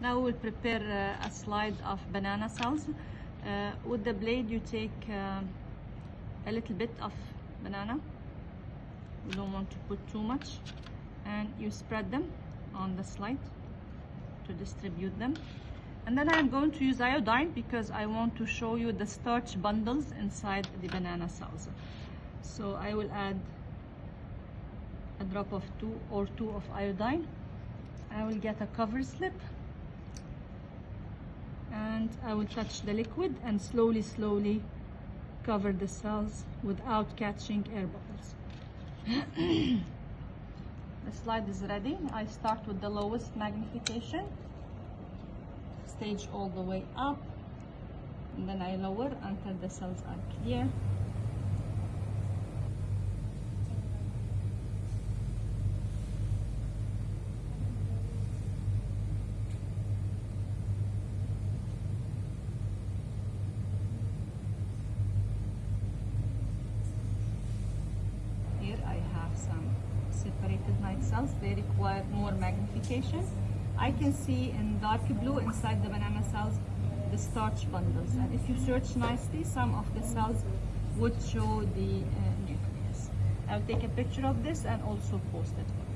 Now we'll prepare uh, a slide of banana cells. Uh, with the blade you take uh, a little bit of banana. You don't want to put too much. And you spread them on the slide to distribute them. And then I'm going to use iodine because I want to show you the starch bundles inside the banana cells. So I will add a drop of two or two of iodine. I will get a cover slip and I will touch the liquid and slowly slowly cover the cells without catching air bubbles. the slide is ready. I start with the lowest magnification, stage all the way up, and then I lower until the cells are clear. Some separated night cells. They require more magnification. I can see in dark blue inside the banana cells the starch bundles. And if you search nicely, some of the cells would show the uh, nucleus. I'll take a picture of this and also post it